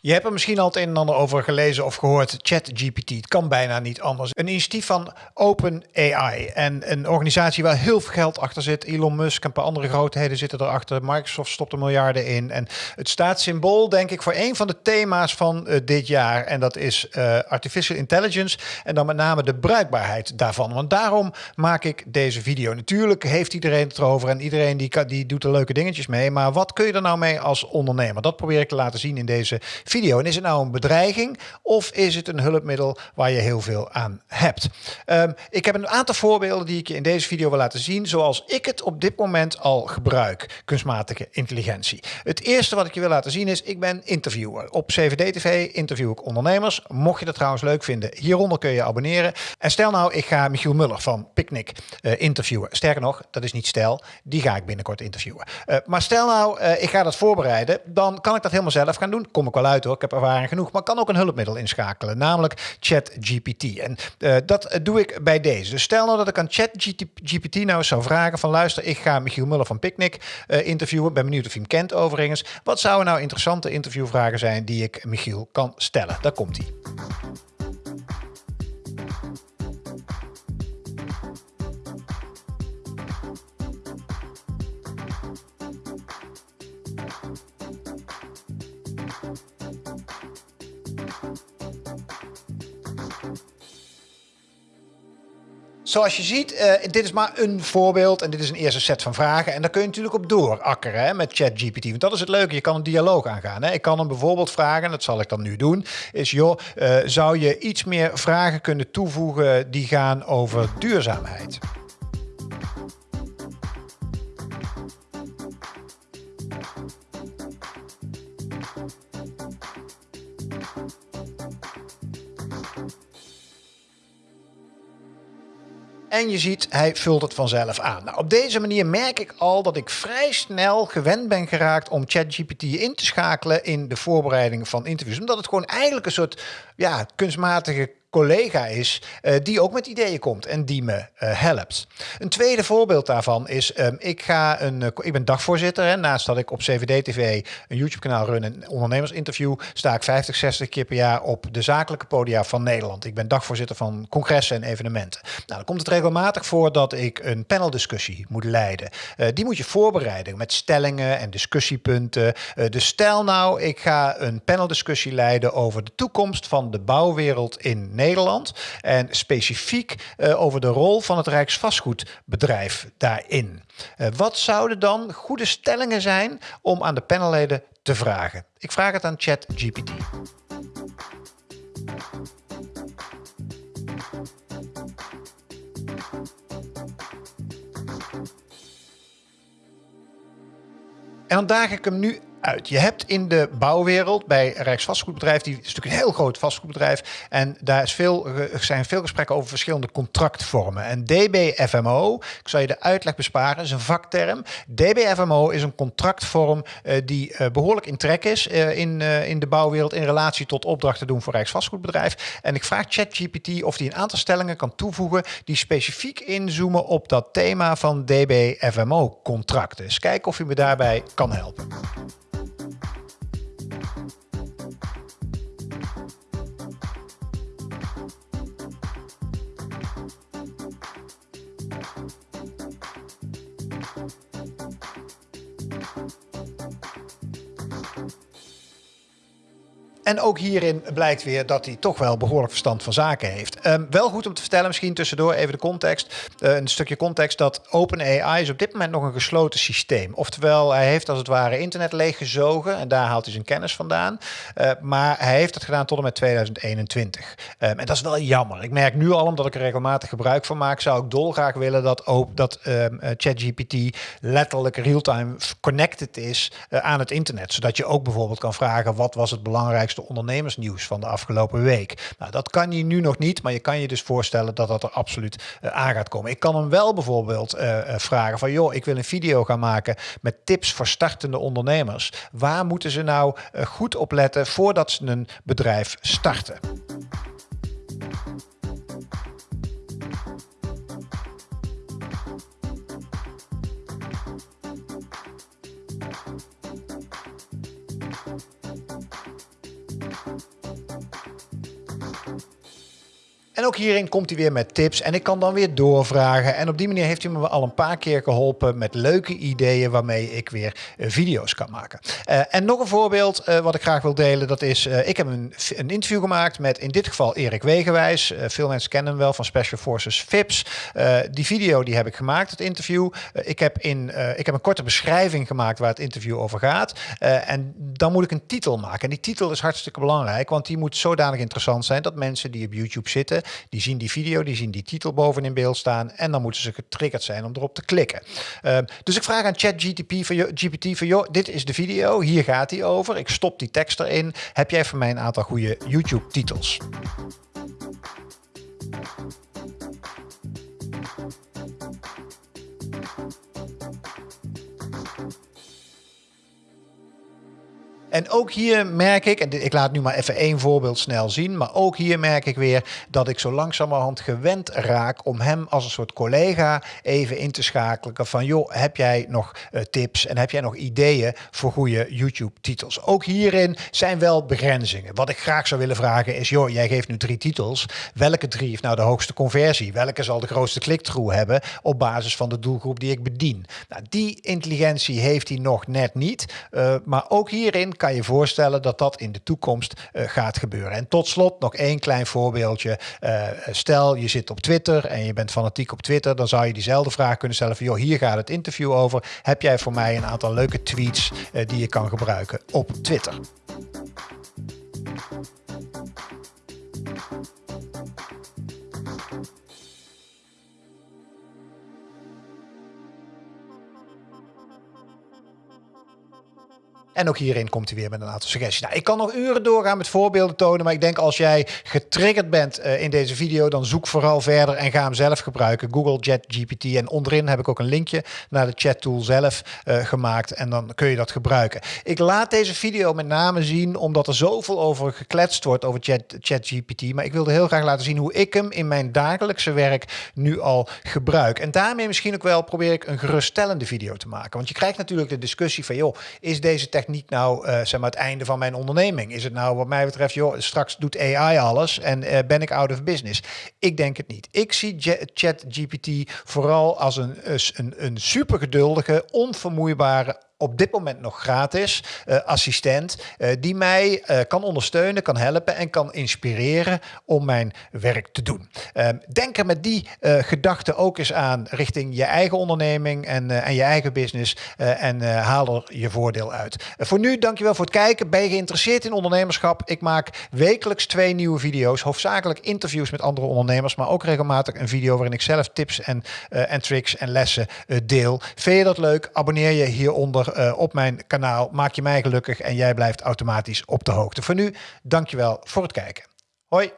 Je hebt er misschien al het een en ander over gelezen of gehoord. ChatGPT, het kan bijna niet anders. Een initiatief van OpenAI en een organisatie waar heel veel geld achter zit. Elon Musk en een paar andere grootheden zitten erachter. Microsoft stopt er miljarden in. En het staat symbool, denk ik, voor een van de thema's van uh, dit jaar. En dat is uh, artificial intelligence en dan met name de bruikbaarheid daarvan. Want daarom maak ik deze video. Natuurlijk heeft iedereen het erover en iedereen die, die doet er leuke dingetjes mee. Maar wat kun je er nou mee als ondernemer? Dat probeer ik te laten zien in deze video. En is het nou een bedreiging of is het een hulpmiddel waar je heel veel aan hebt? Um, ik heb een aantal voorbeelden die ik je in deze video wil laten zien, zoals ik het op dit moment al gebruik, kunstmatige intelligentie. Het eerste wat ik je wil laten zien is, ik ben interviewer. Op CVD TV interview ik ondernemers. Mocht je dat trouwens leuk vinden, hieronder kun je abonneren. En stel nou, ik ga Michiel Muller van Picnic uh, interviewen. Sterker nog, dat is niet stel, die ga ik binnenkort interviewen. Uh, maar stel nou, uh, ik ga dat voorbereiden, dan kan ik dat helemaal zelf gaan doen. Kom ik wel uit ik heb ervaring genoeg. Maar kan ook een hulpmiddel inschakelen, namelijk ChatGPT. En uh, dat doe ik bij deze. Dus stel nou dat ik aan ChatGPT nou eens zou vragen van luister, ik ga Michiel Muller van Picnic uh, interviewen. Ben benieuwd of hij hem kent overigens. Wat zouden nou interessante interviewvragen zijn die ik Michiel kan stellen? Daar komt hij. Zoals je ziet, uh, dit is maar een voorbeeld en dit is een eerste set van vragen. En daar kun je natuurlijk op doorakkeren hè, met ChatGPT. Want dat is het leuke, je kan een dialoog aangaan. Hè. Ik kan hem bijvoorbeeld vragen, dat zal ik dan nu doen, is joh, uh, zou je iets meer vragen kunnen toevoegen die gaan over duurzaamheid? En je ziet, hij vult het vanzelf aan. Nou, op deze manier merk ik al dat ik vrij snel gewend ben geraakt om ChatGPT in te schakelen in de voorbereiding van interviews. Omdat het gewoon eigenlijk een soort ja, kunstmatige collega is uh, die ook met ideeën komt en die me uh, helpt. Een tweede voorbeeld daarvan is, um, ik, ga een, uh, ik ben dagvoorzitter. Hè, naast dat ik op CVD TV een YouTube kanaal run en ondernemersinterview, sta ik 50, 60 keer per jaar op de zakelijke podia van Nederland. Ik ben dagvoorzitter van congressen en evenementen. Nou, dan komt het regelmatig voor dat ik een paneldiscussie moet leiden. die moet je voorbereiden met stellingen en discussiepunten. dus stel nou, ik ga een paneldiscussie leiden over de toekomst van de bouwwereld in Nederland. En specifiek uh, over de rol van het Rijksvastgoedbedrijf daarin. Uh, wat zouden dan goede stellingen zijn om aan de panelleden te vragen? Ik vraag het aan ChatGPT. En dan daag ik hem nu Je hebt in de bouwwereld bij Rijksvastgoedbedrijf, die is natuurlijk een heel groot vastgoedbedrijf, en daar is veel, zijn veel gesprekken over verschillende contractvormen. En DBFMO, ik zal je de uitleg besparen, is een vakterm. DBFMO is een contractvorm uh, die uh, behoorlijk in trek is uh, in, in de bouwwereld in relatie tot opdrachten doen voor Rijksvastgoedbedrijf. En ik vraag ChatGPT of die een aantal stellingen kan toevoegen die specifiek inzoomen op dat thema van DBFMO-contracten. Dus kijk of je me daarbij kan helpen. thank you En ook hierin blijkt weer dat hij toch wel behoorlijk verstand van zaken heeft. Um, wel goed om te vertellen, misschien tussendoor even de context. Uh, een stukje context dat OpenAI is op dit moment nog een gesloten systeem. Oftewel, hij heeft als het ware internet leeggezogen en daar haalt hij zijn kennis vandaan. Uh, maar hij heeft dat gedaan tot en met 2021. Um, en dat is wel jammer. Ik merk nu al, omdat ik er regelmatig gebruik van maak, zou ik dolgraag willen dat, ook, dat um, uh, ChatGPT letterlijk real-time connected is aan het internet. Zodat je ook bijvoorbeeld kan vragen, wat was het belangrijkste ondernemersnieuws van de afgelopen week. Nou, dat kan je nu nog niet, maar je kan je dus voorstellen dat dat er absoluut uh, aan gaat komen. Ik kan hem wel bijvoorbeeld uh, uh, vragen van, joh, ik wil een video gaan maken met tips voor startende ondernemers. Waar moeten ze nou goed op letten voordat ze een bedrijf starten? En ook hierin komt hij weer met tips en ik kan dan weer doorvragen. En op die manier heeft hij me al een paar keer geholpen met leuke ideeën waarmee ik weer uh, video's kan maken. Uh, en nog een voorbeeld uh, wat ik graag wil delen, dat is, ik heb een, een, interview gemaakt met in dit geval Erik Wegenwijs. veel mensen kennen hem wel van Special Forces VIPS. die video die heb ik gemaakt, het interview. ik, heb in, ik heb een korte beschrijving gemaakt waar het interview over gaat. en dan moet ik een titel maken. En die titel is hartstikke belangrijk, want die moet zodanig interessant zijn dat mensen die op YouTube zitten, die zien die video, die zien die titel boven in beeld staan en dan moeten ze getriggerd zijn om erop te klikken. Uh, dus ik vraag aan ChatGPT van, GPT joh, dit is de video, hier gaat hij over. Ik stop die tekst erin. Heb jij voor mij een aantal goede YouTube-titels? En ook hier merk ik, en ik laat nu maar even één voorbeeld snel zien, maar ook hier merk ik weer dat ik zo langzamerhand gewend raak om hem als een soort collega even in te schakelen van joh, heb jij nog uh, tips en heb jij nog ideeën voor goede YouTube-titels? Ook hierin zijn wel begrenzingen. Wat ik graag zou willen vragen is, joh, jij geeft nu drie titels. Welke drie heeft nou de hoogste conversie? Welke zal de grootste click-through hebben op basis van de doelgroep die ik bedien? Nou, die intelligentie heeft hij nog net niet, uh, maar ook hierin kan je voorstellen dat dat in de toekomst uh, gaat gebeuren. En tot slot nog één klein voorbeeldje. Uh, stel je zit op Twitter en je bent fanatiek op Twitter, dan zou je diezelfde vraag kunnen stellen van joh, hier gaat het interview over. Heb jij voor mij een aantal leuke tweets uh, die je kan gebruiken op Twitter? En ook hierin komt hij weer met een aantal suggesties. Nou, ik kan nog uren doorgaan met voorbeelden tonen, maar ik denk als jij getriggerd bent uh, in deze video, dan zoek vooral verder en ga hem zelf gebruiken. Google ChatGPT en onderin heb ik ook een linkje naar de chat tool zelf uh, gemaakt en dan kun je dat gebruiken. Ik laat deze video met name zien omdat er zoveel over gekletst wordt over ChatGPT, Chat maar ik wilde heel graag laten zien hoe ik hem in mijn dagelijkse werk nu al gebruik. En daarmee misschien ook wel probeer ik een geruststellende video te maken, want je krijgt natuurlijk de discussie van joh, is deze niet nou uh, zeg maar het einde van mijn onderneming? Is het nou wat mij betreft, joh, straks doet AI alles en uh, ben ik out of business? Ik denk het niet. Ik zie ChatGPT vooral als een, een, een super geduldige, onvermoeibare op dit moment nog gratis uh, assistent uh, die mij uh, kan ondersteunen, kan helpen en kan inspireren om mijn werk te doen. Ehm, denk er met die gedachte ook eens aan richting je eigen onderneming en, en je eigen business en haal er je voordeel uit. voor nu, dankjewel voor het kijken. Ben je geïnteresseerd in ondernemerschap? Ik maak wekelijks twee nieuwe video's, hoofdzakelijk interviews met andere ondernemers, maar ook regelmatig een video waarin ik zelf tips en, en tricks en lessen deel. Vind je dat leuk? Abonneer je hieronder uh, op mijn kanaal. Maak je mij gelukkig en jij blijft automatisch op de hoogte. Voor nu, dankjewel voor het kijken. Hoi!